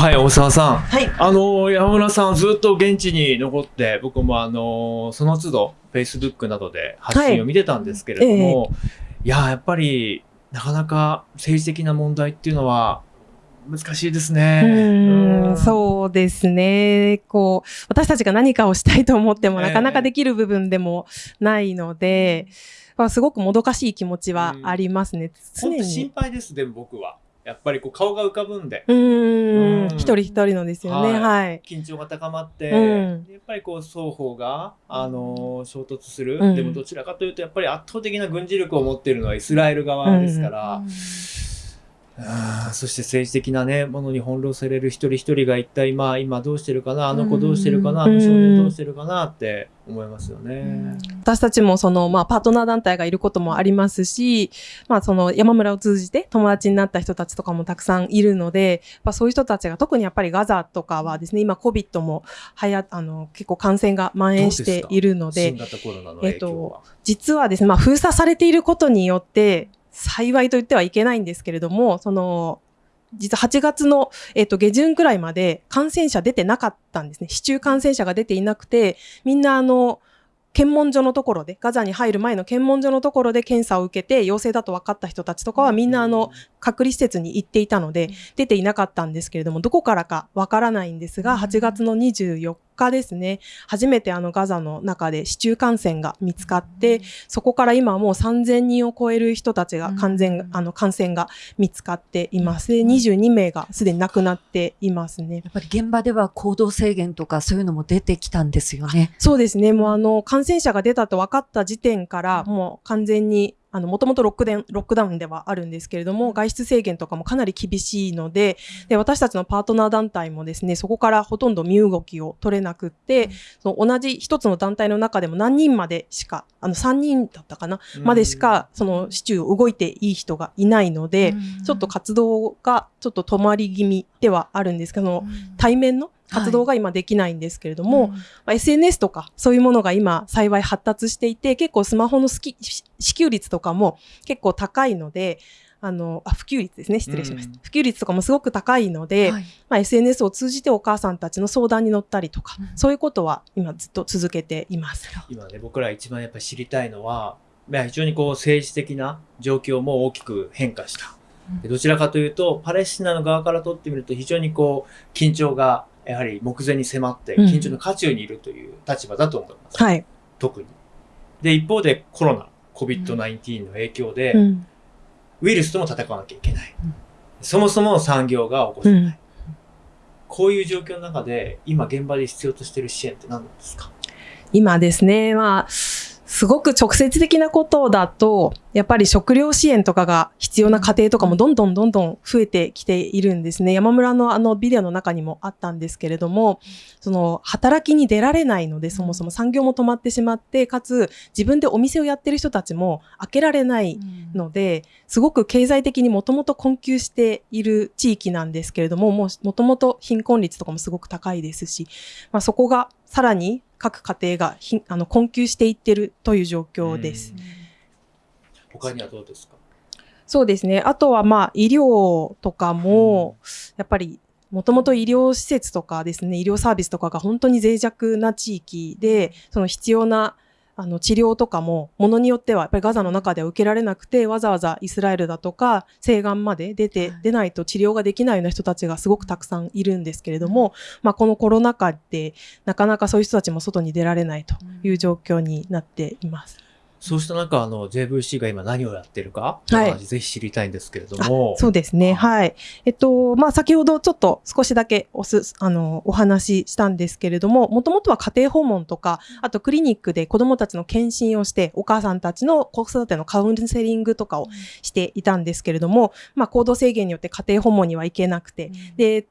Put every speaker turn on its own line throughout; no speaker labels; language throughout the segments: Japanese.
はい、大沢さん。
はい。
あの、山村さんずっと現地に残って、僕もあの、その都度、Facebook などで発信を見てたんですけれども、い、や、やっぱり、なかなか政治的な問題っていうのは難しいですね。
うん、そうですね。こう、私たちが何かをしたいと思っても、
ええ
なかなかできる部分でもないので、まあ、すごくもどかしい気持ちはありますね。常
本当心
に。
配です、でも僕は。やっぱりこう顔が浮かぶんで。
う
うん。
ん、一人一人のですよね。
はい。
はい。
緊張が高まって、
うん。
やっぱりこう双方が、あの衝突する、
うん。
でもどちらかというとやっぱり圧倒的な軍事力を持っているのはイスラエル側ですから、あーそして政治的な、ね、ものに翻弄される一人一人が一体、まあ、今どうしてるかなあの子どうしてるかな、
うん
あの少年どうしてるかなって思いますよね。
私たちもその、まあ、パートナー団体がいることもありますし、まあ、その山村を通じて友達になった人たちとかもたくさんいるので、まあ、そういう人たちが特にやっぱりガザとかはですね、今 COVID もはや、あの、結構感染が蔓延しているので、
新型コロナの影響は。
実はですね、まあ、封鎖されていることによって、幸いと言ってはいけないんですけれども、その、実は8月の、えっと、下旬くらいまで感染者出てなかったんですね。市中感染者が出ていなくて、みんなあの、検問所のところで、ガザに入る前の検問所のところで検査を受けて陽性だと分かった人たちとかはみんなあの、隔離施設に行っていたので、出ていなかったんですけれども、どこからかわからないんですが、8月の24日ですね、初めてあのガザの中で市中感染が見つかって、そこから今はもう3000人を超える人たちが完全、あの感染が見つかっています。で22名がすでに亡くなっていますね。
やっぱり現場では行動制限とかそういうのも出てきたんですよね。
そうですね。もうあの、感染者が出たと分かった時点から、もう完全に、あの、もともとロックダウン、ロックダウンではあるんですけれども、外出制限とかもかなり厳しいので、で、私たちのパートナー団体もですね、そこからほとんど身動きを取れなくって、その同じ一つの団体の中でも何人までしか、あの、3人だったかな、までしか、その市中を動いていい人がいないので、ちょっと活動がちょっと止まり気味ではあるんですけど、対面の活動が今できないんですけれども、まあ SNS とかそういうものが今幸い発達していて、結構スマホのスキ支給率とかも結構高いので、あの、あ、普及率ですね。失礼しました。
うん
普及率とかもすごく高いので、
はい
まあ、SNS を通じてお母さんたちの相談に乗ったりとか、
うん
そういうことは今ずっと続けています。
今ね、僕ら一番やっぱり知りたいのは、まあ非常にこう政治的な状況も大きく変化した。でどちらかというと、パレスチナの側からとってみると非常にこう、緊張がやはり目前に迫って、
うん
緊張の渦中にいるという立場だと思います。
はい。
特に。で、一方でコロナ、COVID-19 の影響で、
うん。
ウイルスとも戦わなきゃいけない。
うん
そもそも産業が起こせない。
うん
こういう状況の中で、今現場で必要としている支援って何なんですか？
今ですね、まあ、すごく直接的なことだと、やっぱり食料支援とかが必要な家庭とかもどんどんどんどん増えてきているんですね。山村のあのビデオの中にもあったんですけれども、その働きに出られないので、そもそも産業も止まってしまって、かつ自分でお店をやってる人たちも開けられないので、すごく経済的にもともと困窮している地域なんですけれども、もうもともと貧困率とかもすごく高いですし、まあ、そこがさらに各家庭がひあの困窮していってるという状況です。
他にはどうですか？
そうですね。あとはまあ医療とかも、やっぱりもともと医療施設とかですね、医療サービスとかが本当に脆弱な地域で、その必要なあの治療とかも、ものによってはやっぱりガザの中では受けられなくて、わざわざイスラエルだとか西岸まで出て、出ないと治療ができないような人たちがすごくたくさんいるんですけれども、まあこのコロナ禍でなかなかそういう人たちも外に出られないという状況になっています。
そうした中、あの、JVC が今何をやってるか、
はい
ぜひ知りたいんですけれども。
そうですね。はい。えっと、まあ、先ほどちょっと少しだけおす、あの、お話ししたんですけれども、もともとは家庭訪問とか、あとクリニックで子供たちの検診をして、お母さんたちの子育てのカウンセリングとかをしていたんですけれども、まあ、行動制限によって家庭訪問には行けなくて、で、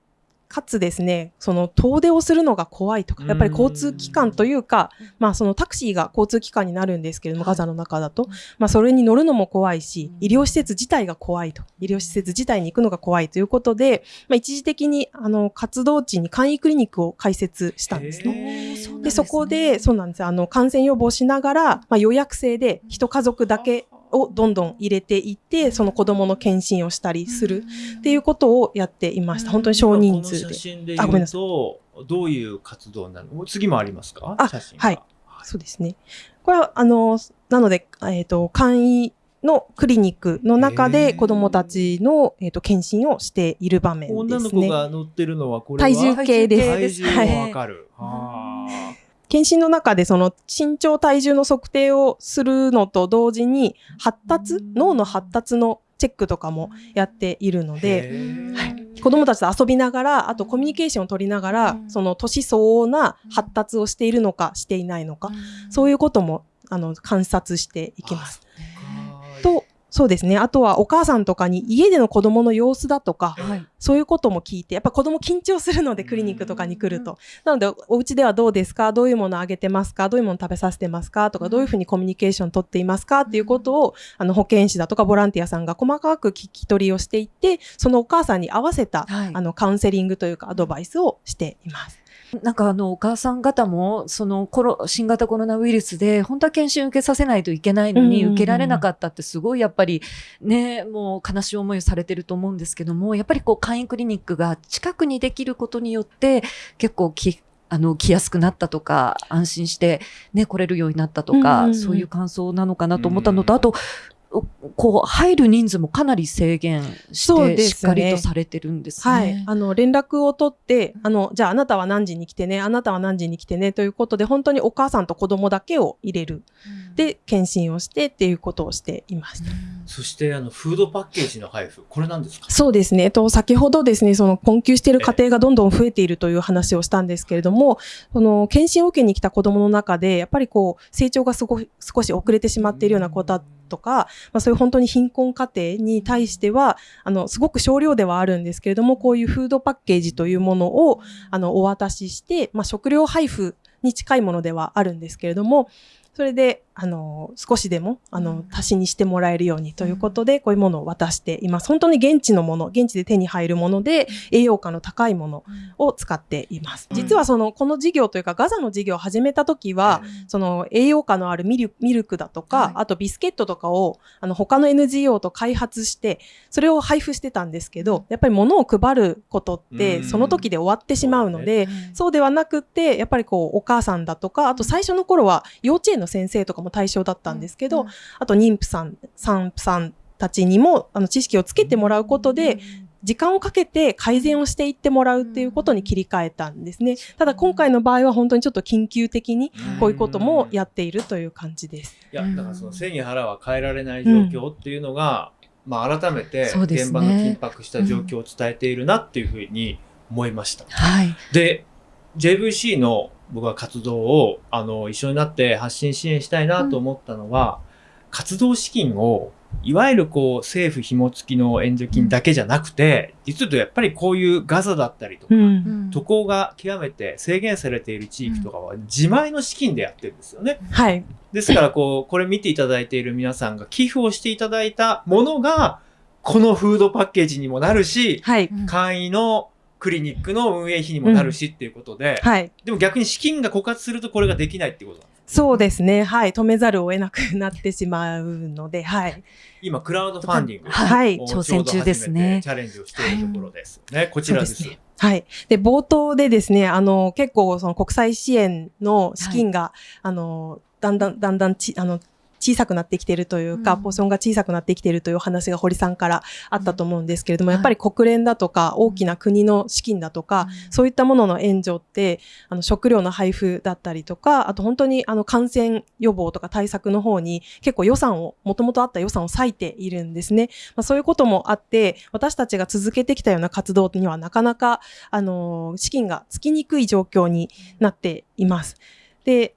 かつですね、その遠出をするのが怖いとか、やっぱり交通機関というか、まあそのタクシーが交通機関になるんですけれども、ガザの中だと、まあそれに乗るのも怖いし、医療施設自体が怖いと、医療施設自体に行くのが怖いということで、まあ一時的にあの活動地に簡易クリニックを開設したんですね。で、そこで、そうなんです。あの、感染予防しながら、まあ予約制で一家族だけをどんどん入れていって、その子供の検診をしたりするっていうことをやっていました。本当に少人数で。
写。真で
あごめんなさ
言うと、どういう活動になるの次もありますか？
あ
写真が
はい。そうですね。これは、あの、なので、えっ、と、簡易のクリニックの中で子供たちの、えっ、と、検診をしている場面
女の
ですね。
子が乗ってるのはこれは？
体重計です。
体重
はい。
もわかる。あ
検診の中でその身長体重の測定をするのと同時に発達脳の発達のチェックとかもやっているの
ー。
ではい。子どもたちと遊びながらあとコミュニケーションを取りながら
うん
その年相応な発達をしているのかしていないのかそういうこともあの観察していきます。そうですね。あとはお母さんとかに家での子どもの様子だとか
はい。
そういうことも聞いて、やっぱ子供緊張するので、クリニックとかに来ると。なので、お家ではどうですか？どういうものあげてますか？どういうもの食べさせてますか？とか、どういうふうにコミュニケーション取っていますか？っていうことを、あの、保健師だとかボランティアさんが細かく聞き取りをしていって、そのお母さんに合わせた、
はい。
あの、カウンセリングというか、アドバイスをしています。
なんかあの、お母さん方も、そのコロ、新型コロナウイルスで、本当は検診受けさせないといけないのに、受けられなかったってすごいやっぱり、ね、もう悲しい思いをされてると思うんですけども、やっぱりこう、簡易クリニックが近くにできることによって、結構き、あの、来やすくなったとか、安心してね、来れるようになったとか、そういう感想なのかなと思ったのと、
うん
あと、おこう、入る人数もかなり制限して、
ね
しっかりとされてるんですね。
はい。あの、連絡を取って、あの、じゃああなたは何時に来てね、あなたは何時に来てね、ということで、本当にお母さんと子供だけを入れる。で、検診をしてっていうことをしています。
そしてあのフードパッケージの配布これなんですか？
そうですね。えっと、先ほどですね、その困窮している家庭がどんどん増えているという話をしたんですけれども、その検診を受けに来た子供の中で、やっぱりこう、成長がすご少し遅れてしまっているような子だとか、まあそういう本当に貧困家庭に対しては、あの、すごく少量ではあるんですけれども、こういうフードパッケージというものを、あの、お渡しして、まあ食料配布に近いものではあるんですけれども、それで、あの、少しでも、あの
うん、
足しにしてもらえるようにということで、こういうものを渡しています。本当に現地のもの、現地で手に入るもので、栄養価の高いものを使っています。
うん。
実はその、この事業というか、ガザの事業を始めた時は、その栄養価のあるミルミルクだとか、
はい。
あとビスケットとかをあの他の NGO と開発してそれを配布してたんですけどやっぱり物を配ることって
うん。
その時で終わってしまうので、そうではなくってやっぱりこうお母さんだとかあと最初の頃は幼稚園の先生とかも対象だったんですけど、あと妊婦さん産婦さんたちにもあの知識をつけてもらうことで、時間をかけて改善をしていってもらうっていうことに切り替えたんですね。ただ今回の場合は本当にちょっと緊急的にこういうこともやっているという感じです。
いやだからその背に腹は変えられない状況っていうのが、まあ改めて現場の緊迫した状況を伝えているなっていうふうに思いました。
はい。
で JVC の僕は活動をあの一緒になって発信支援したいなと思ったのは、活動資金をいわゆるこう政府紐付きの援助金だけじゃなくて、実はやっぱりこういうガザだったりとか、
うん。
渡航が極めて制限されている地域とかは自前の資金でやってるんですよね。
はい。
ですからこう、これ見ていただいている皆さんが寄付をしていただいたものが、このフードパッケージにもなるし、
はい。
簡易のクリニックの運営費にもなるしっていうことで、
はい。
でも逆に資金が枯渇するとこれができないってことなんです。
そうですね。はい。止めざるを得なくなってしまうので、はい。
今、クラウドファンディング
はい
を
挑戦中ですね
チャレンジをしているところです。ね、こちらです。
そうねはい。で、冒頭でですね、あの、結構、その国際支援の資金が、あの、だんだん、だんだんち、あの、小さくなってきているというか、
うん
ポーションが小さくなってきているというお話が堀さんからあったと思うんですけれども、
うん
やっぱり国連だとか、大きな国の資金だとか、そういったものの援助って、あの、食料の配布だったりとか、あと本当にあの、感染予防とか対策の方に結構予算を、もともとあった予算を割いているんですね。まあ、そういうこともあって、私たちが続けてきたような活動にはなかなか、あの、資金がつきにくい状況になっています。で、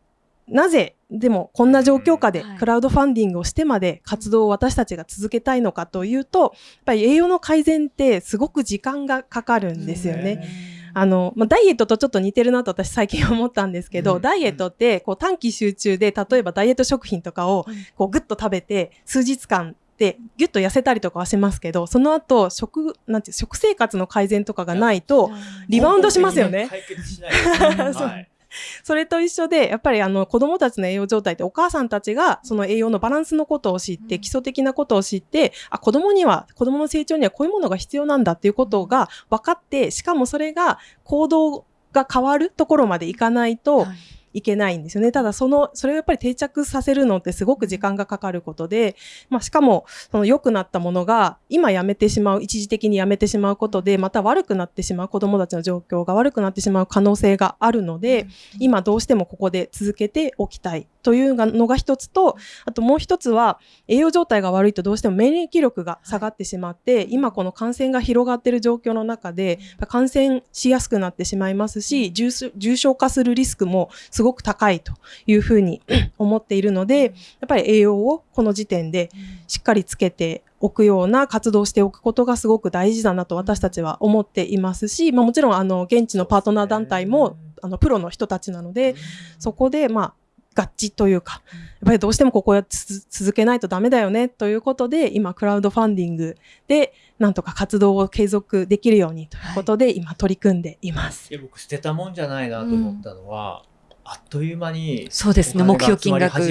なぜ、でもこんな状況下で
はい。
クラウドファンディングをしてまで活動を私たちが続けたいのかというと、やっぱり栄養の改善ってすごく時間がかかるんですよね。あの、まあ、ダイエットとちょっと似てるなと私最近思ったんですけど、
うん。
ダイエットってこう短期集中で、例えばダイエット食品とかをこうグッと食べて数日間でギュッと痩せたりとかはしますけど、その後食、なんて食生活の改善とかがないと、リバウンドしますよね。
解決しない い
それと一緒で、やっぱりあの子供たちの栄養状態ってお母さんたちがその栄養のバランスのことを知って、
うん。
基礎的なことを知って、あ、子供には、子供の成長にはこういうものが必要なんだっていうことが分かって、しかもそれが行動が変わるところまでいかないと、
はい
いけないんですよね。ただその、それをやっぱり定着させるのってすごく時間がかかることで、まあしかも、その良くなったものが今やめてしまう、一時的にやめてしまうことで、また悪くなってしまう、子供たちの状況が悪くなってしまう可能性があるので、今どうしてもここで続けておきたいというのが一つと、あともう一つは、栄養状態が悪いとどうしても免疫力が下がってしまって、今この感染が広がっている状況の中で、感染しやすくなってしまいますし、重症化するリスクもすごく高いというふうに 思っているので、やっぱり栄養をこの時点でしっかりつけておくような活動をしておくことがすごく大事だなと私たちは思っていますし、まあもちろんあの現地のパートナー団体もあのプロの人たちなので、そこでまあ合致というか、やっぱりどうしてもここはつ続けないとダメだよねということで、今クラウドファンディングでなんとか活動を継続できるようにということで、今取り組んでいます。
いや僕捨てたもんじゃないなと思ったのは、あっという間に
そうですね、
お
目標金額。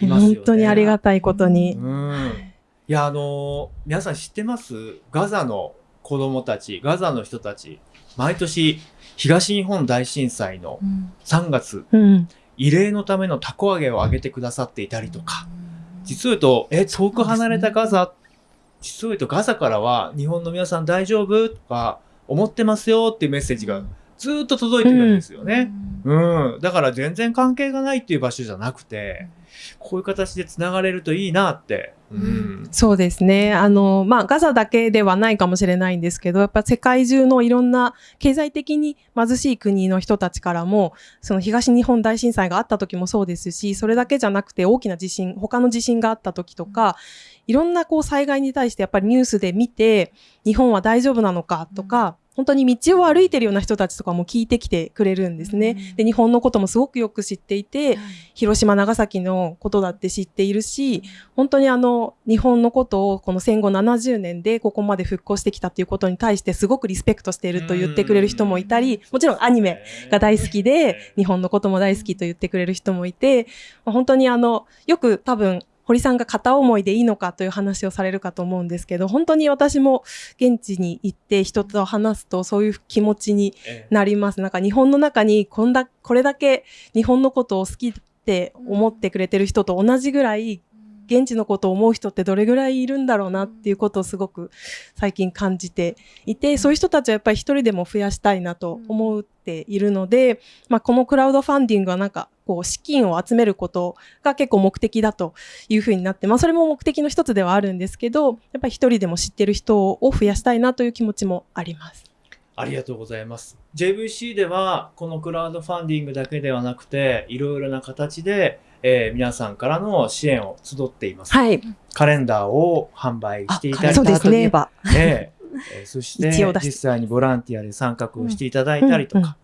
本当にありがたいことに。
うん。いやあの皆さん知ってます？ガザの子供たちガザの人たち毎年東日本大震災の
うん。
3月
うん。
慰霊のためのたこ揚げをあげてくださっていたりとか。実を言うとえ遠く離れたガザ、実を言うとガザからは日本の皆さん大丈夫？とか思ってますよっていうメッセージがずーっと届いてるんですよね。うん、だから全然関係がないっていう場所じゃなくて、こういう形でつながれるといいなって。うん。
そうですね。あの、まあ、ガザだけではないかもしれないんですけど、やっぱ世界中のいろんな経済的に貧しい国の人たちからも、その東日本大震災があった時もそうですし、それだけじゃなくて大きな地震、他の地震があった時とか、いろんなこう災害に対してやっぱりニュースで見て、日本は大丈夫なのかとか、本当に道を歩いてるような人たちとかも聞いてきてくれるんですね。で、日本のこともすごくよく知っていて、広島、長崎のことだって知っているし、本当にあの、日本のことをこの戦後70年でここまで復興してきたということに対してすごくリスペクトしていると言ってくれる人もいたり、もちろんアニメが大好きで、日本のことも大好きと言ってくれる人もいて、まあ本当にあの、よく多分、堀さんが片思いでいいのかという話をされるかと思うんですけど、本当に私も現地に行って人と話すとそういう気持ちに
ええ
なります。なんか日本の中にこんだ、これだけ日本のことを好きって思ってくれてる人と同じぐらい、現地のことを思う人ってどれぐらいいるんだろうなっていうことをすごく最近感じていて、そういう人たちはやっぱり一人でも増やしたいなと思っているので、まあこのクラウドファンディングはなんかこう資金を集めることが結構目的だというふうになって、まあそれも目的の一つではあるんですけど、やっぱり一人でも知ってる人を増やしたいなという気持ちもあります。
ありがとうございます。JVC では、このクラウドファンディングだけではなくて、いろいろな形で、えー皆さんからの支援を集っています。
はい。
カレンダーを販売していただいた
そうですね
えば。
えええーそして実際にボランティアで参画をしていただいたりとか、
うんうん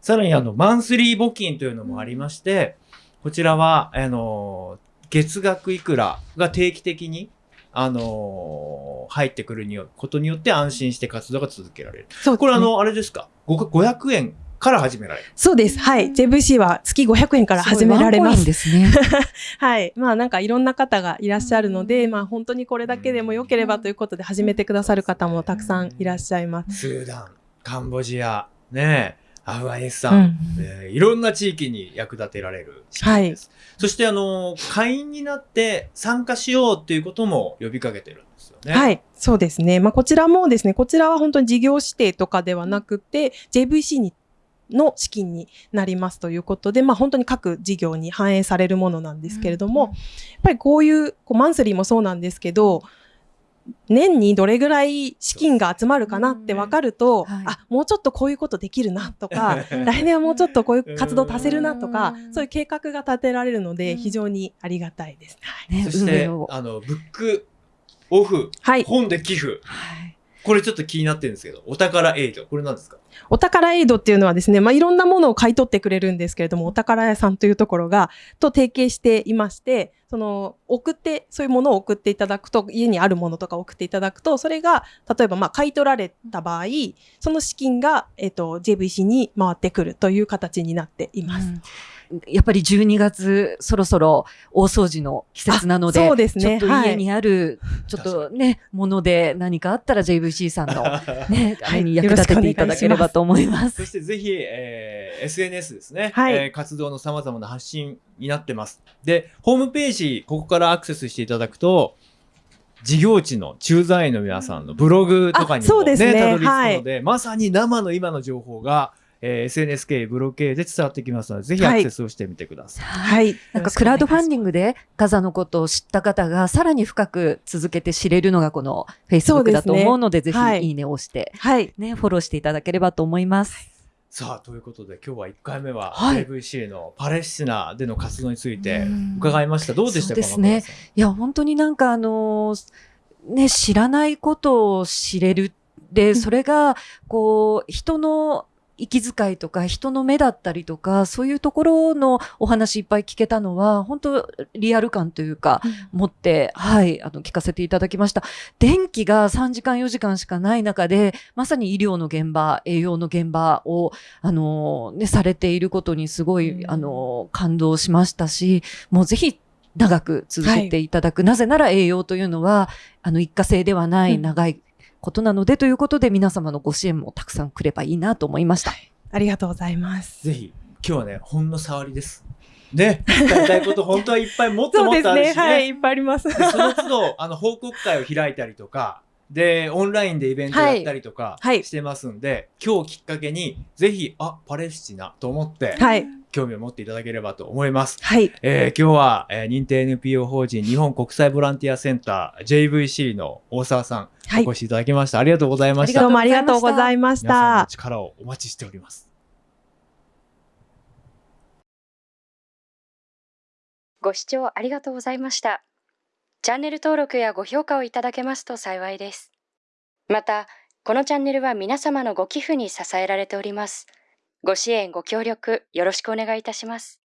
さらにあのマンスリー募金というのもありまして、こちらはあの月額いくらが定期的にあの入ってくるによことによって安心して活動が続けられる。
そう
これあのあれですか？ご500円から始められる。
そうです。はい。JVC は月500円から始められます。
ですね。
はい。まあなんかいろんな方がいらっしゃるので、まあ本当にこれだけでも良ければということで始めてくださる方もたくさんいらっしゃいます。
スーダン、カンボジア、ねえアフガニスタン、
うん。
えーいろんな地域に役立てられる資金です。そして、あの、会員になって参加しようっていうことも呼びかけてるんですよね。。
はいい。そうですね。まあこちらもですね、こちらは本当に事業指定とかではなくて、JVC にの資金になりますということで、まあ本当に各事業に反映されるものなんですけれども、やっぱりこういう、こうマンスリーもそうなんですけど、年にどれぐらい資金が集まるかなって分かると、
はい
あ、もうちょっとこういうことできるなとか、来年はもうちょっとこういう活動足せるなとか
う、ん
そういう計画が立てられるので、
うん
非常にありがたいです。はい。
ね
そしてあの、ブックオフ、
はい。
本で寄付。
はい
これちょっと気になってるんですけど、お宝エイド、これ何ですか？
お宝エイドっていうのはですね、まあ、いろんなものを買い取ってくれるんですけれども、お宝屋さんというところが、と提携していまして、その、送って、そういうものを送っていただくと、家にあるものとか送っていただくと、それが、例えば、まあ、買い取られた場合、その資金が、えっ、と、JVC に回ってくるという形になっています。
うんやっぱり12月、そろそろ大掃除の季節なので、
あそうですね。
ちょっと
はい。
家にある、ちょっとね、もので何かあったら JVC さんの ね、あれに役立てていただければと思います。
そしてぜひ、えー SNS ですね、
はい。
えー活動の様々な発信になってます。で、ホームページ、ここからアクセスしていただくと、事業地の駐在員の皆さんのブログとかにもね、
うですね。
たどり着くので、まさに生の今の情報が、えー SNS 系、ブログ系で伝わってきますので、ぜひアクセスをしてみてください。
はい。
なんかクラウドファンディ
ン
ングでガザのことを知った方がさらに深く続けて知れるのがこの Facebook だと思うので、ぜ
はい
ひいいねを押して、
はい。
ね、フォローしていただければと思います。
さあ、ということで今日は1回目は
はい
JVC のパレスチナでの活動について
うん
伺いました。どうでしたか
ですね。いや、本当になんかあのーね、知らないことを知れる。で、それが、こう、人の息遣いとか、人の目だったりとか、そういうところのお話いっぱい聞けたのは、本当リアル感というか、持って、はい、あの、聞かせていただきました。電気が3時間4時間しかない中で、まさに医療の現場、栄養の現場を、あの、ね、されていることにすごい、
うん
あの、感動しましたし、もうぜひ、長く続けていただく。なぜなら栄養というのは、あの、一過性ではない
うん
長いことなので、ということで皆様のご支援もたくさんくればいいなと思いました。
ありがとうございます。
ぜひ、今日はね、ほんの触りです。ね、伝えたいこと本当はいっぱいもっと
そうです
もっとあるしね。
ね。はい。いっぱいあります。
でその都度、あの、報告会を開いたりとか、で、オンラインでイベントやったりとか
はい
してますんで、今日きっかけに、ぜひ、あ、パレスチナと思って、
はい。
興味を持っていただければと思います。
はい。
えー今日は、えー認定 NPO 法人日本国際ボランティアセンター JVC の大沢さん、
はい
お越しいただきました。ありがとうございました。
どうもありがとうございまし
皆さんの
た。
力をお待ちしております。
ご視聴ありがとうございました。チャンネル登録やご評価をいただけますと幸いです。また、このチャンネルは皆様のご寄付に支えられております。ご支援、ご協力、よろしくお願いいたします。